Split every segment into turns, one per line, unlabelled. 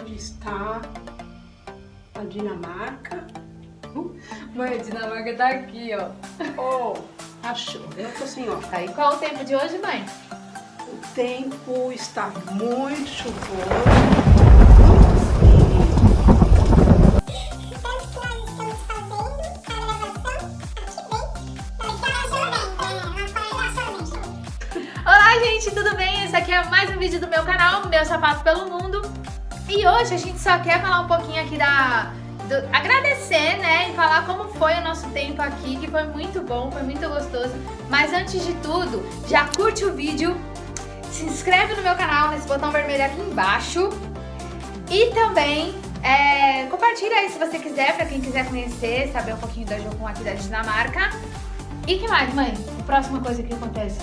onde está a Dinamarca.
Mãe, a Dinamarca tá aqui, ó.
Oh, achou. Eu tô assim, ó.
Tá, e qual é o tempo de hoje, mãe?
O tempo está muito chuvoso.
Olá, gente, tudo bem? Esse aqui é mais um vídeo do meu canal, Meu Sapato Pelo Mundo. E hoje a gente só quer falar um pouquinho aqui da... Do, agradecer, né, e falar como foi o nosso tempo aqui, que foi muito bom, foi muito gostoso. Mas antes de tudo, já curte o vídeo, se inscreve no meu canal, nesse botão vermelho aqui embaixo. E também é, compartilha aí se você quiser, pra quem quiser conhecer, saber um pouquinho da Jocum aqui da Dinamarca. E que mais, mãe? A próxima coisa que acontece?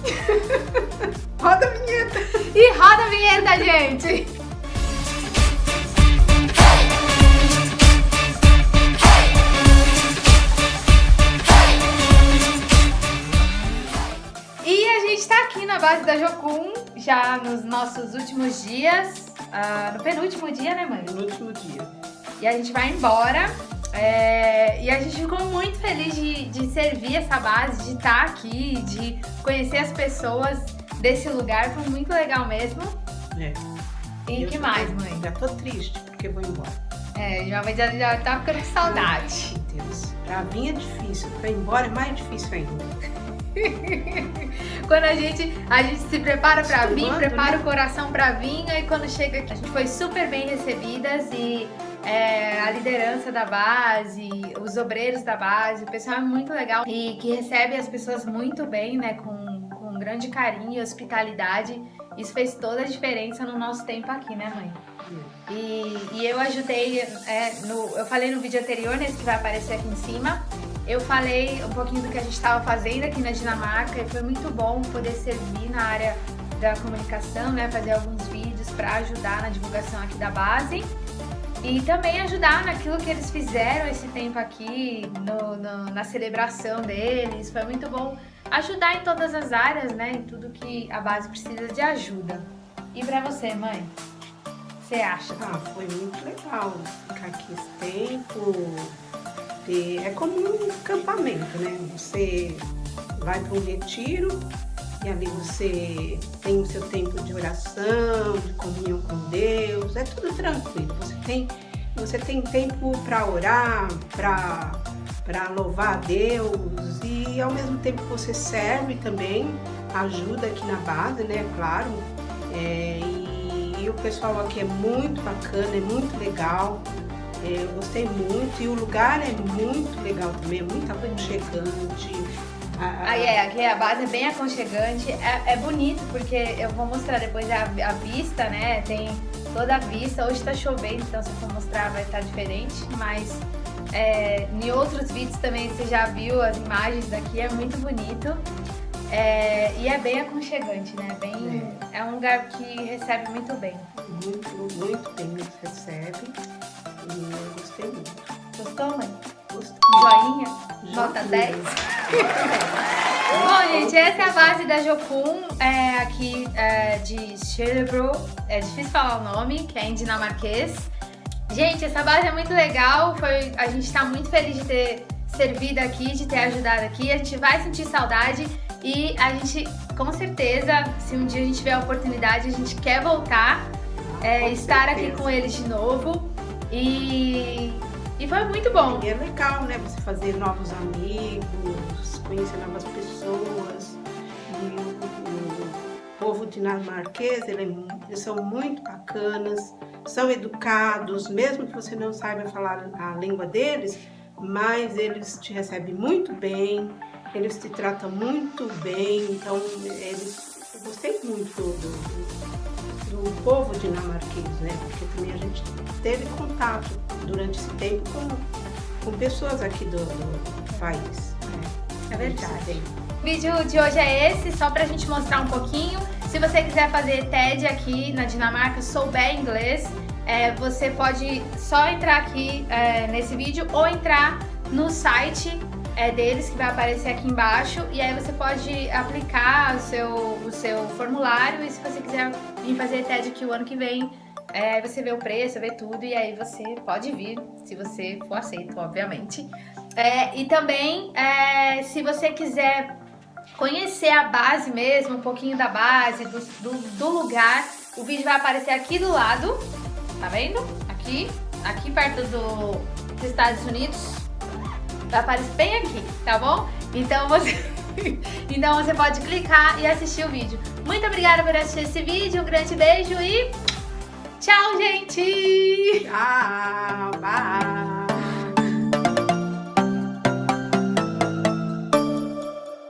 roda a vinheta!
E roda a vinheta, gente! E a gente tá aqui na base da Jocum, já nos nossos últimos dias, uh, no penúltimo dia, né mãe?
No último dia.
E a gente vai embora, é, e a gente ficou muito feliz de, de servir essa base, de estar aqui, de conhecer as pessoas desse lugar, foi muito legal mesmo.
É.
E o que mais, mãe?
Já tô triste porque vou embora.
É, já, já, já tá ficando com saudade.
Meu Deus, pra mim é difícil, pra ir embora é mais difícil ainda.
quando a gente, a gente se prepara pra vir, prepara
né?
o coração pra vir, e quando chega aqui, a gente foi super bem recebidas e é, a liderança da base, os obreiros da base, o pessoal é muito legal e que recebe as pessoas muito bem, né, com, com grande carinho e hospitalidade. Isso fez toda a diferença no nosso tempo aqui, né, mãe? E, e eu ajudei, é, no, eu falei no vídeo anterior, nesse que vai aparecer aqui em cima, eu falei um pouquinho do que a gente estava fazendo aqui na Dinamarca e foi muito bom poder servir na área da comunicação, né, fazer alguns vídeos para ajudar na divulgação aqui da base e também ajudar naquilo que eles fizeram esse tempo aqui, no, no, na celebração deles. Foi muito bom ajudar em todas as áreas, né? Em tudo que a base precisa de ajuda. E pra você, mãe? Você acha?
Ah, foi muito legal ficar aqui esse tempo. E é como um acampamento, né? Você vai para um retiro e ali você tem o seu tempo de oração, de comunhão com Deus, é tudo tranquilo. Você tem, você tem tempo para orar, para louvar a Deus e ao mesmo tempo você serve também, ajuda aqui na base, né? Claro. É, e, e, o pessoal aqui é muito bacana, é muito legal. Eu gostei muito e o lugar é muito legal também, é muito aconchegante
ah, é, aqui a base é bem aconchegante, é, é bonito porque eu vou mostrar depois a, a, vista, né? Tem toda a vista, hoje tá chovendo, então se eu for mostrar vai estar tá diferente, mas é, em outros vídeos também você já viu as imagens daqui, é muito bonito. É, e é bem aconchegante, né? Bem, é. é um lugar que recebe muito bem.
Muito, muito bem recebe.
Joinha? Nota 10? Bom, gente, essa é a base da Jocum, é, aqui é, de Schellebro. É difícil falar o nome, que é em dinamarquês. Gente, essa base é muito legal, foi, a gente está muito feliz de ter servido aqui, de ter ajudado aqui. A gente vai sentir saudade e a gente, com certeza, se um dia a gente tiver a oportunidade, a gente quer voltar, é, estar certeza. aqui com eles de novo. E foi muito bom.
E é legal, né? Você fazer novos amigos, conhecer novas pessoas. E o, povo dinamarquês, eles são muito bacanas, são educados, mesmo que você não saiba falar a língua deles, mas eles te recebem muito bem, eles te tratam muito bem, então eles... Eu gostei muito do, do, povo dinamarquês, né? Porque também a gente teve contato durante esse tempo com, com pessoas aqui do, do país.
É, é verdade. O vídeo de hoje é esse, só pra gente mostrar um pouquinho. Se você quiser fazer TED aqui na Dinamarca, souber inglês, é, você pode só entrar aqui é, nesse vídeo ou entrar no site é, deles que vai aparecer aqui embaixo e aí você pode aplicar o seu, o seu formulário e se você quiser em fazer TED que o ano que vem é, você vê o preço, vê tudo e aí você pode vir, se você for aceito, obviamente. É, e também, é, se você quiser conhecer a base mesmo, um pouquinho da base, do, do, do, lugar, o vídeo vai aparecer aqui do lado, tá vendo? Aqui, aqui perto do, dos Estados Unidos, vai aparecer bem aqui, tá bom? Então você... então você pode clicar e assistir o vídeo. Muito obrigada por assistir esse vídeo, um grande beijo e Tchau, gente!
Tchau, bye!